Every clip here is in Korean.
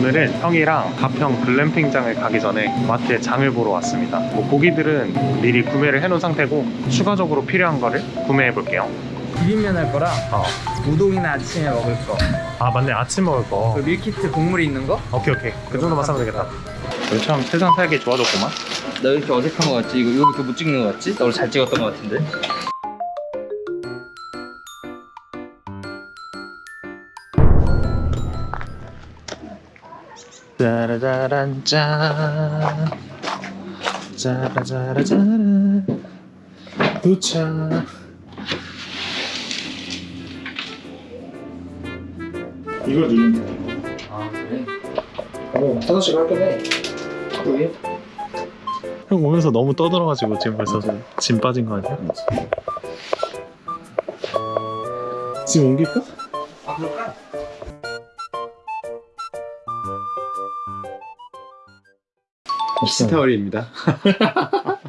오늘은 형이랑 가평 글램핑장을 가기 전에 마트에 장을 보러 왔습니다. 뭐 고기들은 미리 구매를 해놓은 상태고 추가적으로 필요한 거를 구매해 볼게요. 비빔면 할 거랑 어. 우동이나 아침에 먹을 거. 아 맞네 아침 먹을 거. 그 밀키트 곡물 있는 거? 오케이 오케이 그 정도만 사면 되겠다. 요즘 세상 살기 좋아졌구만. 나왜 이렇게 어색한 거 같지? 이거, 이거 이렇게 못 찍는 거 같지? 나 오늘 잘 찍었던 거 같은데. 짜라짜란 짠 짜라짜라짜란 도착 이걸 누르면 돼아 그래? 어, 하나씩 할긴 해 그게? 형 오면서 너무 떠들어가지고 지금 벌써 짐 빠진 거 아니야? 지금 옮길까? 아 그럴까? 스타월입니다.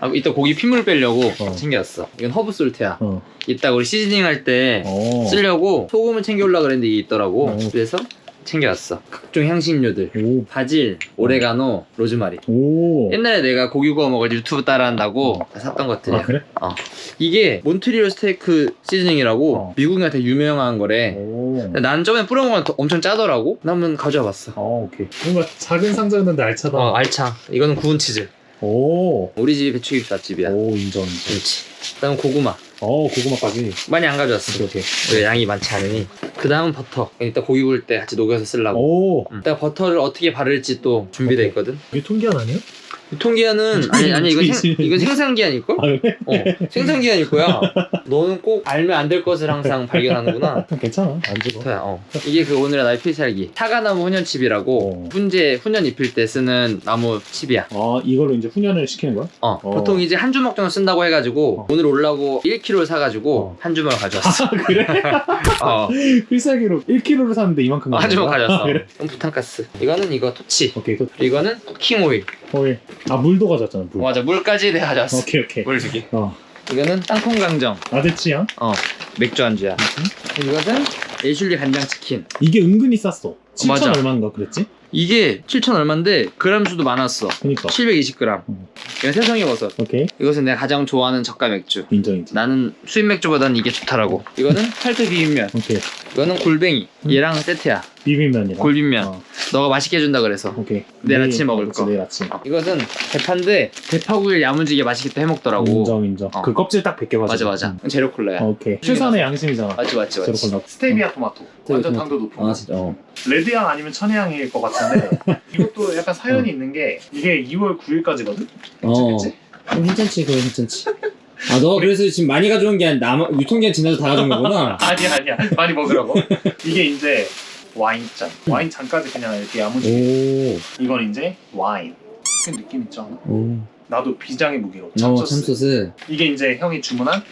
아 이따 고기 핏물 빼려고 어. 챙겨왔어. 이건 herb salt야. 어. 이따 우리 seasoning 할때 어. 쓰려고 소금을 챙겨올라 그랬는데 이게 있더라고. 어. 그래서 챙겨왔어. 각종 향신료들. 오. 바질, 오레가노, 로즈마리. 오. 옛날에 내가 고기 구워 먹을 때 유튜브 따라한다고 샀던 것들이야. 아 그래? 이게 몬트리올 스테이크 seasoning이라고 어. 미국인한테 유명한 거래. 오. 난 저번에 뿌려먹으면 더- 엄청 짜더라고. 나 한번 가져와 봤어. 어 오케이. 뭔가 작은 상자였는데 알차다. 어, 알차. 이거는 구운 치즈. 오. 우리 집 배추김치 맛집이야. 오 인정 인정. 그렇지. 그다음 고구마. 어 고구마까지. 많이 안 가져왔어. 오케이 오케이. 왜 양이 많지 않으니. 그 다음은 버터. 이따 고기 구울 때 같이 녹여서 쓰려고. 오. 음. 이따 버터를 어떻게 바를지 또 준비돼 있거든. 유통기한 아니에요? 유통기한은 아니 아니 이건 생, 이건 생산기한일 걸? 아 그래? 어 생산기한일 거야. 너는 꼭 알면 안 될 것을 항상 발견하는구나. 괜찮아. 안 죽어. 어. 이게 그 오늘의 나의 필살기. 사과나무 훈연칩이라고 어. 훈제 훈연 입힐 때 쓰는 나무 칩이야. 아 이걸로 이제 훈연을 시키는 거야? 어, 어. 보통 이제 한 주먹 정도 쓴다고 해가지고 어. 오늘 올라고 1kg 사가지고 어. 한 주먹을 가져왔어. 아 그래? 어, 필살기로 1kg를 샀는데 이만큼 한 주먹? 가져왔어. 아, 그래? 그럼 부탄가스. 이거는 이거 토치. 오케이 또 이거는 쿠킹 오일. 오일. 아 물도 가져왔잖아 물. 맞아, 물까지 내가 가져왔어. 오케이 오케이. 물 두 개. 어. 이거는 땅콩 강정. 취향? 어, 맥주 안주야. 이것은 애슐리 간장 치킨. 이게 은근히 쌌어. 7천 맞아. 얼마인가 그랬지? 이게 7천 얼마인데 그람 수도 많았어. 그니까. 720g. 음. 이건 세성이 버섯. 오케이 이것은 내가 가장 좋아하는 저가 맥주. 인정 인정. 나는 수입 맥주보다는 이게 좋더라고. 이거는 팔도 비빔면. 오케이 이거는 골뱅이. 음. 얘랑 세트야. 비빔면이랑. 골빈면. 어, 너가 맛있게 해준다 그래서. 오케이. 내일 아침 먹을 거. 내일 아침. 이것은 대파인데 대파구이를 야무지게 맛있게 또 해먹더라고. 인정 인정. 어. 그 껍질 딱 벗겨가지고. 맞아 맞아. 음. 제로 콜라야. 오케이. 최선의 양심이잖아. 맞지 맞지 맞지. 제로 콜라. 스테비아 토마토. 완전 토마토. 당도 높은 거. 진짜. 어. 레드향 아니면 천혜향일 것 같은데 이것도 약간 사연이 있는 게 이게 2월 9일까지거든? 어. 그치? 괜찮지 그거 괜찮지 아너 그래서 지금 많이 가져온 게 아니라 남 유통기한 지나서 다 가져온 거구나 아니야 아니야 많이 먹으라고 이게 이제 와인잔. 와인잔까지 그냥 이렇게 야무지게. 오, 이건 이제 와인. 그 느낌 있지 않아? 오. 나도 비장의 무기로. 어 참소스. 참소스. 이게 이제 형이 주문한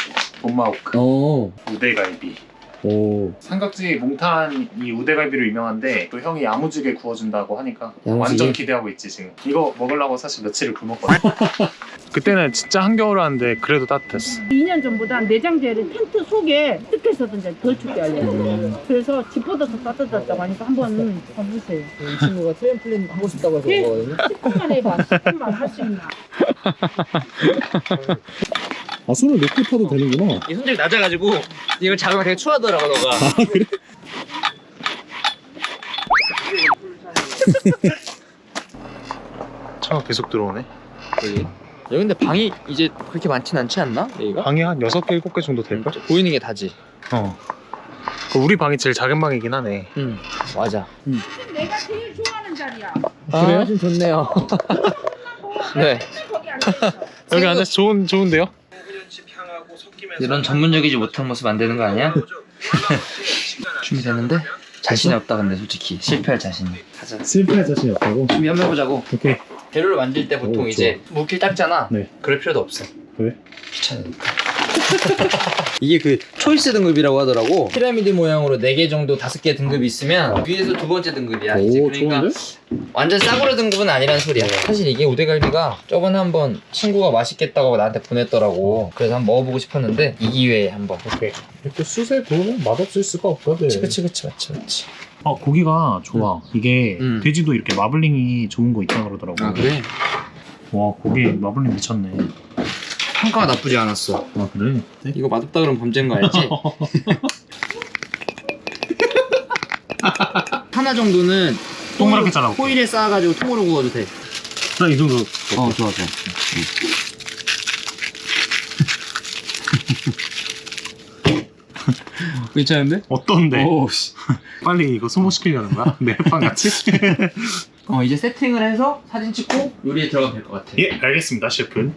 돈마호크. 어. 우대갈비. 오. 삼각지 몽탄 이 우대갈비로 유명한데 또 형이 야무지게 구워준다고 하니까 야무지게? 완전 기대하고 있지 지금. 이거 먹으려고 사실 며칠을 굶었거든 그때는 진짜 한겨울 하는데 그래도 따뜻했어. 2년 전보다 내장재를 텐트 속에 이제 덜 춥게 하려고. 음. 그래서 집보다 더 따뜻하다고 하니까 한번 가보세요. 이 친구가 트램플린 하고 싶다고 해서 예? 그거거든요. 10분만 해봐. 10분만 할 수 있나. 아 손을 놓고 타도 되는구나. 이 손잡이 낮아가지고 이걸 잡으면 되게 추하더라고 너가. 차가 계속 들어오네. 여기. 여기 근데 방이 이제 그렇게 많진 않지 않나? 여기가? 방이 한 6개 7개 정도 될걸? 보이는 게 다지. 어 그 우리 방이 제일 작은 방이긴 하네 응. 맞아. 내가 제일 좋아하는 자리야 아, 좀 좋네요. 네. 거기 앉아있어 여기 앉아서 좋은, 좋은데요? 이런 전문적이지 못한 모습 안 되는 거 아니야? 준비됐는데? 자신이 없다 근데 솔직히 실패할 자신이. 가자. 실패할 자신이 없다고? 준비 한번 해보자고. 오케이 재료를 만들 때 보통 오, 이제 물길 닦잖아. 네. 그럴 필요도 없어. 왜? 귀찮으니까. 이게 그 초이스 등급이라고 하더라고. 피라미드 모양으로 4개 정도 5개 등급이 있으면 위에서 두 번째 등급이야. 이제 오 그러니까 좋은데? 완전 싸구려 등급은 아니란 소리야. 사실 이게 우대갈비가 저번에 한번 친구가 맛있겠다고 나한테 보냈더라고. 그래서 한번 먹어보고 싶었는데 이 기회에 한번. 오케이 이렇게 수세도 맛없을 수가 없거든 그치 그치 그치 맞지 맞지. 어 고기가 좋아. 이게 음. 돼지도 이렇게 마블링이 좋은 거 있다 그러더라고. 아 그래? 와 고기 마블링 미쳤네. 평가가 나쁘지 않았어. 아 그래? 이거 맛없다 그러면 범죄인 거 알지? 하나 정도는 동그랗게 잘라볼게. 호일에 쌓아가지고 통으로 구워도 돼. 나이 정도. 어 좋아 좋아. 괜찮은데? 어떤데? 오, 씨. 빨리 이거 소모시키려는 거야? 내 햇빵 같이? 어 이제 세팅을 해서 사진 찍고 요리에 들어가면 될 것 같아. 예 알겠습니다 셰프.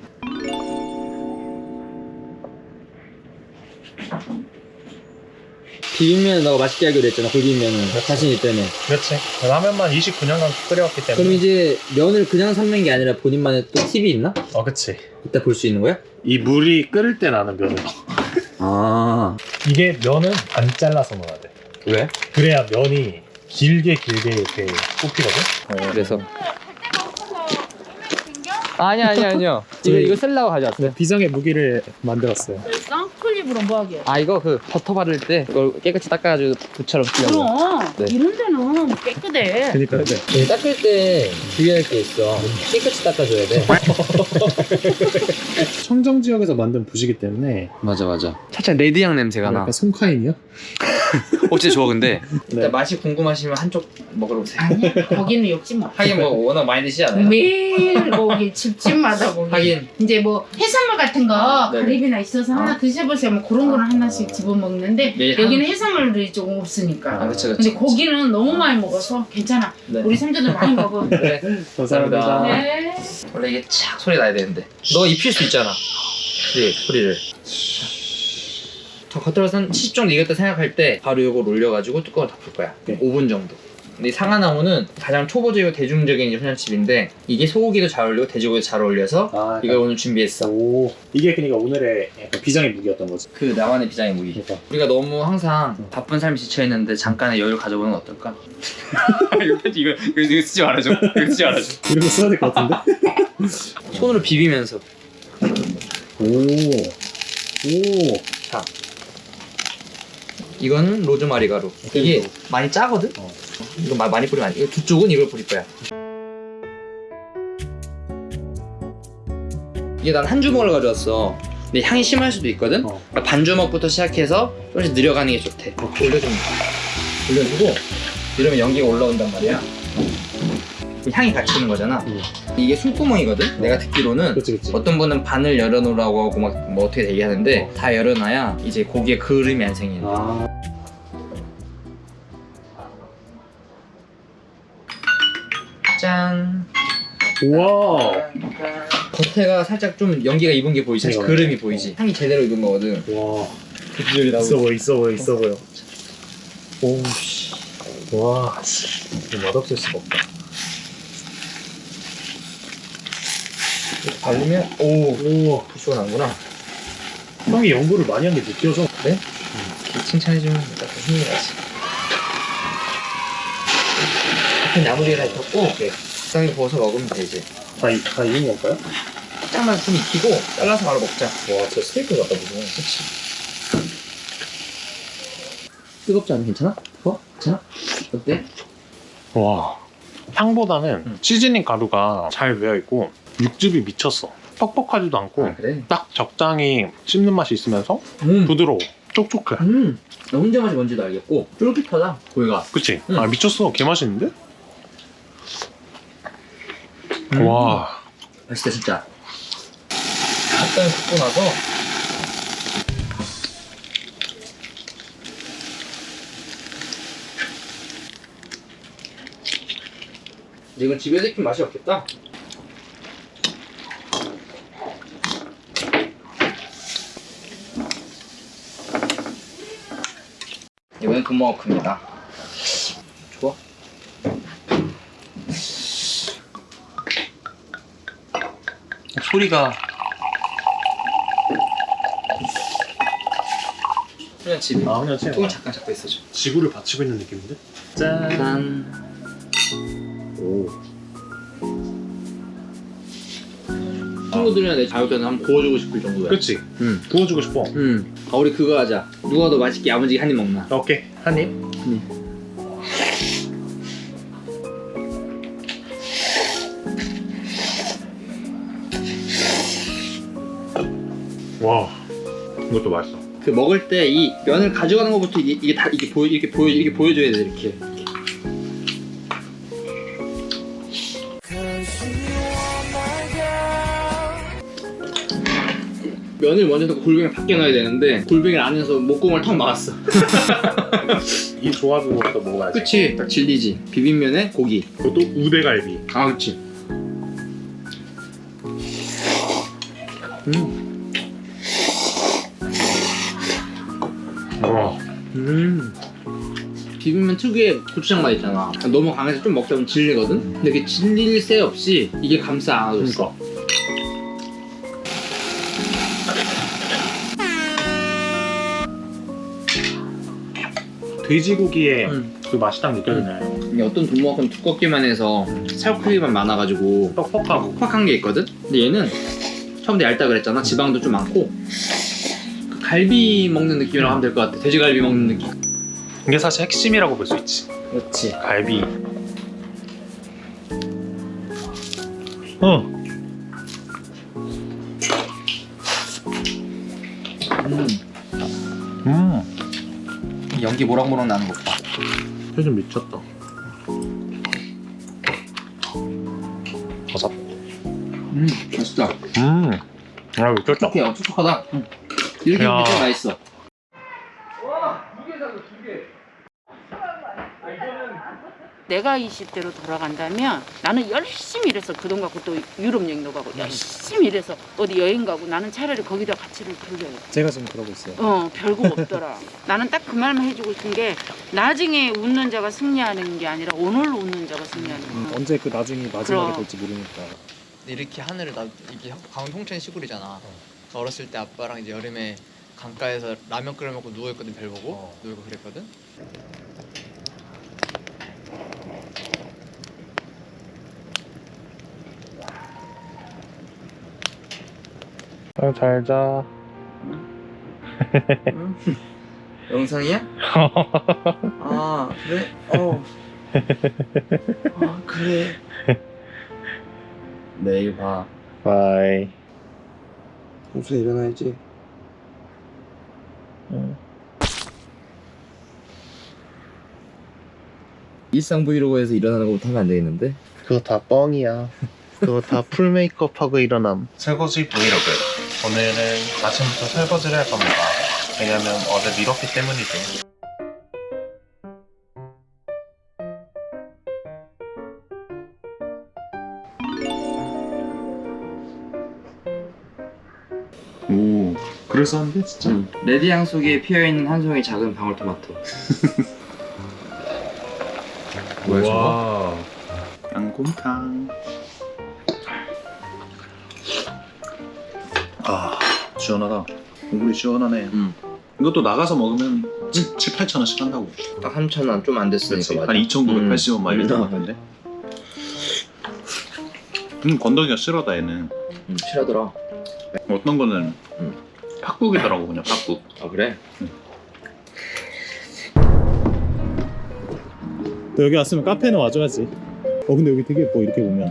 비빔면 너가 맛있게 하기로 했잖아 굴비빔면은 자신 있다며. 그렇지. 라면만 29년간 끓여왔기 때문에. 그럼 이제 면을 그냥 삶는 게 아니라 본인만의 또 팁이 있나? 어 그치. 이따 볼 수 있는 거야? 이 물이 끓을 때 나는 면을. 아 이게 면은 반 잘라서 넣어야 돼. 왜? 그래야 면이 길게 길게 이렇게 뽑히거든. 그래서 아니 아니 아니요 이거 이거 쓸라고 가져왔어요 비장의 무기를 만들었어요. 쌍클립으로 뭐하게? 아 이거 그 버터 바를 때 이걸 깨끗이 닦아가지고 붓처럼 쓰려고 그럼 네. 이런 데 는 깨끗해. 그러니까 네. 닦을 때 주의할 게 있어 깨끗이 닦아줘야 돼 청정 지역에서 만든 붓이기 때문에 맞아 맞아 살짝 레드향 냄새가 나 약간 송카인이요? 어 진짜 좋아 근데 네. 일단 맛이 궁금하시면 한쪽 먹으러 오세요 아니 거기는 욕지 마. 하긴 뭐 워낙 많이 드시잖아요 매일 거기 집집마다 거기 하긴. 이제 뭐 해산물 같은 거. 가리비나 있어서 하나 드셔보세요 뭐 그런 거는 하나씩 집어먹는데 매일 여기는 해산물들이 조금 없으니까 아 그쵸 근데 그쵸 고기는 너무 많이 먹어서 괜찮아. 네. 우리 삼촌들 많이 먹어. 네. 감사합니다. 네. 원래 이게 착 소리 나야 되는데. 너 입힐 수 있잖아. 그래 소리를. 더 겉으로서 한70 정도 익었다 생각할 때 바로 이걸 올려가지고 뚜껑을 덮을 거야. 네. 5분 정도 근데 이 상하나무는 가장 초보적이고 대중적인 이제 훈연칩인데 이게 소고기도 잘 어울리고 돼지고기도 잘 어울려서 아, 이걸 오늘 준비했어 오 이게 그러니까 오늘의 약간 비장의 무기였던 거지. 그 나만의 비장의 무기 그러니까. 우리가 너무 항상 바쁜 삶이 지쳐있는데 잠깐의 여유를 가져보는 건 어떨까? 이거, 이거, 이거, 이거 쓰지 말아줘 이거 쓰지 말아줘 이런 거 써야 될 것 같은데? 손으로 비비면서 오. 오. 이거는 로즈마리 가루. 이게. 많이 짜거든? 어. 이거 마- 많이 뿌리면 안 돼. 이거 두 쪽은 이걸 뿌릴 거야. 이게 난 한 주먹을 가져왔어. 근데 향이 심할 수도 있거든? 어. 그러니까 반 주먹부터 시작해서 조금씩 늘려가는 게 좋대. 올려주면 올려주고 이러면 연기가 올라온단 말이야. 그 향이 같이 있는 거잖아. 음. 이게 숨구멍이거든? 내가 듣기로는 그렇지 그렇지. 어떤 분은 반을 열어놓으라고 하고 막 뭐 어떻게 얘기하는데 어. 다 열어놔야 이제 고기에 그름이 안 거야. 아. 짠. 우와. 겉에가 살짝 좀 연기가 입은 게 보이지? 이거. 그름이 보이지? 향이 제대로 익은 거거든. 와. 그 비주얼이 있어 보여 있어 보여 있어 보여. 오씨. 와. 맛없을 수가 없다. 발리면 오, 오. 나구나. 형이 연구를 많이 한 게 느껴져. 그래? 이렇게 칭찬해주면 약간 힘이 나지. 다 익혔고 오케이. 적당히 구워서 먹으면 돼 이제. 다, 이- 다 익은 건가요? 살짝만 좀 익히고 잘라서 바로 먹자. 와, 진짜 스테이크 같다 보죠. 그치. 뜨겁지 않아? 괜찮아? 뜨거? 괜찮아? 어때? 와. 향보다는 음. 시즈닝 가루가 잘 배어 있고 육즙이 미쳤어. 뻑뻑하지도 않고 아 그래? 딱 적당히 씹는 맛이 있으면서 음. 부드러워. 촉촉해. 음. 너 혼자 맛이 뭔지도 알겠고 쫄깃하다 고기가. 그치? 음. 아 미쳤어. 개 맛있는데? 음. 와. 맛있다 진짜. 약간 굽고 나서 근데 이건 집에서 익힌 맛이 없겠다. 이번엔 금머크입니다. 좋아. 소리가 집에 아 그냥 똥을 잠깐 잡고 있어줘. 지구를 받치고 있는 느낌인데? 짠. 짠. 오. 친구들이랑 내 자격자는 한번 구워주고 싶을 정도야. 그치. 응. 구워주고 싶어. 응. 아, 우리 그거 하자. 누가 더 맛있게 야무지게 한 입 먹나? 오케이. 한입. 응. 음. 와. 이것도 맛있어. 그 먹을 때 이 면을 가져가는 것부터 이게, 이게 다 이게 보여 이렇게 보여 이게 보여줘야 돼 이렇게. 면을 먼저 넣고 골뱅이를 밖에 넣어야 되는데 골뱅이를 안에서 목공을 턱 막았어. 이 조합으로부터 먹어야지 그치 딱 질리지. 비빔면에 고기. 그것도 우대갈비 아 그치. 와 음. 비빔면 특유의 고추장 맛 있잖아. 너무 강해서 좀 먹다 보면 질리거든? 근데 그 질릴 새 없이 이게 감싸 안아줬어. 그러니까 돼지고기의 음. 그 맛이 딱 느껴지네 이게 어떤 동목은 두껍기만 해서 살코기만 많아가지고 뻑뻑하고 퍽퍽한 게 있거든? 근데 얘는 처음부터 얇다 그랬잖아. 지방도 좀 많고 그 갈비 먹는 느낌이라고 하면 될 것 같아. 돼지갈비 먹는 느낌. 이게 사실 핵심이라고 볼 수 있지 그렇지. 갈비 어 음. 음, 연기 모락모락 나는 것 봐. 표정 미쳤다. 버섯. 음, 맛있다. 음, 아 미쳤다. 촉촉해, 어, 촉촉하다. 응. 이렇게 야. 먹으면 좀 맛있어. 내가 20대로 돌아간다면 나는 열심히 일해서 그 돈 갖고 또 유럽 여행도 가고 열심히 일해서 어디 여행 가고 나는 차라리 거기다 가치를 돌려요. 제가 지금 그러고 있어요. 어, 별거 없더라. 나는 딱 그 말만 해주고 싶은 게 나중에 웃는 자가 승리하는 게 아니라 오늘 웃는 자가 승리하는. 음, 언제 그 나중이 마지막이 그럼. 될지 모르니까. 이렇게 하늘을 나 이게 강원 통천 시골이잖아. 그래서 어렸을 때 아빠랑 이제 여름에 강가에서 라면 끓여 먹고 누워 있거든 별 보고 놀고 그랬거든. 아, 잘 자. 영상이야? 아, 그래? 어. 아, 그래. 내일 봐. bye. 평소에 일어나야지. 일상 브이로그에서 일어나는 것부터 하면 안 되겠는데? 그거 다 뻥이야. 그거 다 full 메이크업하고 일어남. 설거지 브이로그. 오늘은 아침부터 설거지를 할 겁니다. 왜냐면 어제 미뤘기 때문이죠. 오, 그래서한데 진짜. 응. 레드향 속에 피어있는 한 송이 작은 방울토마토. 뭐야, 저거? 와, 양곰탕. 시원하다. 국물이 시원하네. 음. 이것도 나가서 먹으면 7, 7 8천 원씩 한다고. 딱 3,000원 좀 안 됐으니까. 맞아. 한 2,980원 막 이렇게 음. 나왔는데. 음, 건더기가 싫어다 얘는. 음, 실하더라. 어떤 거는 음. 팥국이더라고 그냥 팥국. 아, 그래? 너 여기 왔으면 카페는 와줘야지. 어 근데 여기 되게 예뻐 이렇게 보면.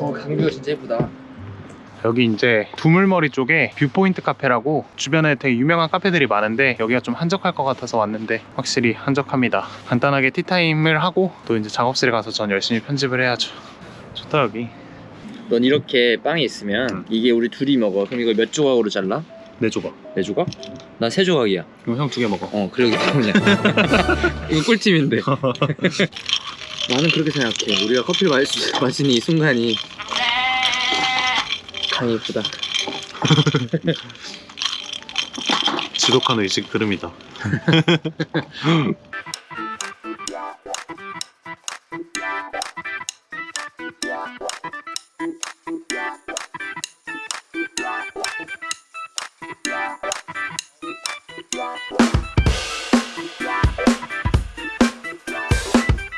어, 강view가 진짜 예쁘다. 여기 이제 두물머리 쪽에 viewpoint 카페라고 주변에 되게 유명한 카페들이 많은데 여기가 좀 한적할 것 같아서 왔는데 확실히 한적합니다. 간단하게 티타임을 하고 또 이제 작업실에 가서 전 열심히 편집을 해야죠. 좋다 여기. 넌 이렇게 빵이 있으면 이게 우리 둘이 먹어. 그럼 이걸 몇 조각으로 잘라? 네 조각. 네 조각? 난 세 조각이야. 이거 형 두 개 먹어. 어, 그러기 때문에. 이거 꿀팁인데. 나는 그렇게 생각해. 우리가 커피를 마시, 마시는 이 순간이 참 이쁘다. 지독한 의식 들음이다.